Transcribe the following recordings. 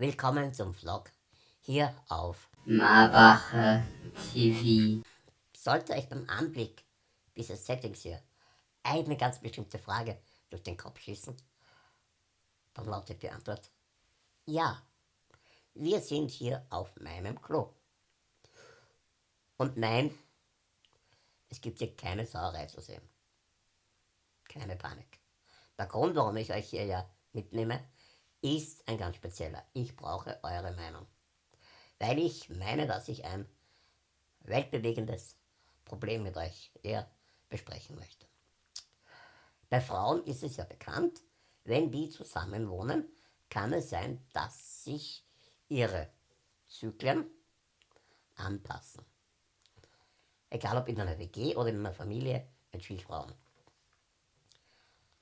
Willkommen zum Vlog hier auf Marbacher TV. Sollte euch beim Anblick dieses Settings hier eine ganz bestimmte Frage durch den Kopf schießen, dann lautet die Antwort ja. Wir sind hier auf meinem Klo. Und nein, es gibt hier keine Sauerei zu sehen. Keine Panik. Der Grund, warum ich euch hier ja mitnehme, ist ein ganz spezieller. Ich brauche eure Meinung. Weil ich meine, dass ich ein weltbewegendes Problem mit euch eher besprechen möchte. Bei Frauen ist es ja bekannt, wenn die zusammen wohnen, kann es sein, dass sich ihre Zyklen anpassen. Egal ob in einer WG oder in einer Familie mit vielen Frauen.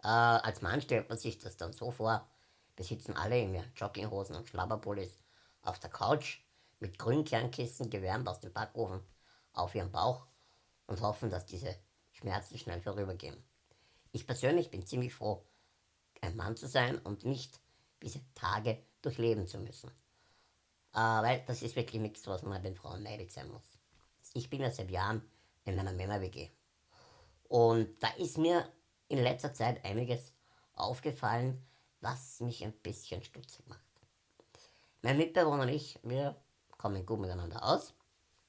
Äh, als Mann stellt man sich das dann so vor, wir sitzen alle in Jogginghosen und Schlabberpullis auf der Couch mit Grünkernkissen gewärmt aus dem Backofen auf ihrem Bauch und hoffen, dass diese Schmerzen schnell vorübergehen. Ich persönlich bin ziemlich froh, ein Mann zu sein und nicht diese Tage durchleben zu müssen. Äh, weil das ist wirklich nichts, was man den Frauen neidig sein muss. Ich bin ja seit Jahren in einer Männer-WG. Und da ist mir in letzter Zeit einiges aufgefallen, was mich ein bisschen stutzig macht. Mein Mitbewohner und ich, wir kommen gut miteinander aus,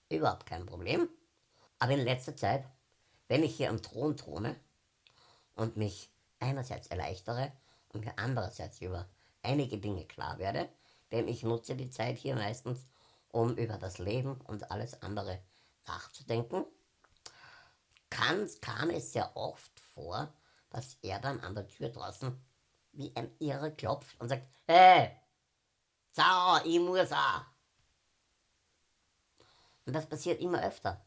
überhaupt kein Problem. Aber in letzter Zeit, wenn ich hier am Thron throne und mich einerseits erleichtere und mir andererseits über einige Dinge klar werde, denn ich nutze die Zeit hier meistens, um über das Leben und alles andere nachzudenken, kann, kam es sehr oft vor, dass er dann an der Tür draußen wie ein Irre klopft und sagt, hey, Sau, ich muss auch. Und das passiert immer öfter.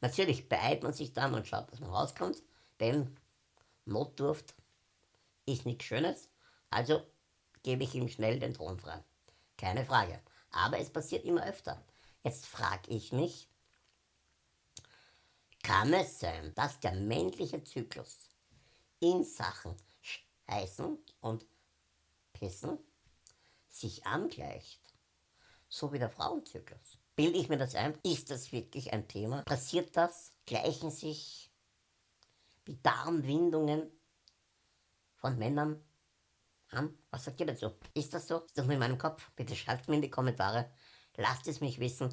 Natürlich beeilt man sich dann und schaut, dass man rauskommt, denn Notdurft ist nichts Schönes, also gebe ich ihm schnell den Thron frei. Keine Frage. Aber es passiert immer öfter. Jetzt frage ich mich, kann es sein, dass der männliche Zyklus in Sachen Heißen und Pissen sich angleicht, so wie der Frauenzyklus. Bilde ich mir das ein? Ist das wirklich ein Thema? Passiert das? Gleichen sich die Darmwindungen von Männern an? Was sagt ihr dazu? Ist das so? Ist das nur in meinem Kopf? Bitte schreibt mir in die Kommentare. Lasst es mich wissen,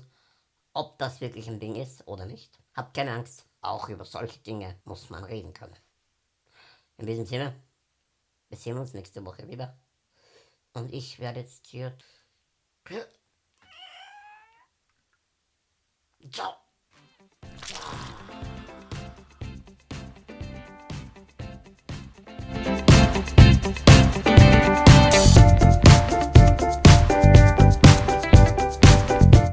ob das wirklich ein Ding ist oder nicht. Habt keine Angst, auch über solche Dinge muss man reden können. In diesem Sinne, wir sehen uns nächste Woche wieder. Und ich werde jetzt hier... Ciao.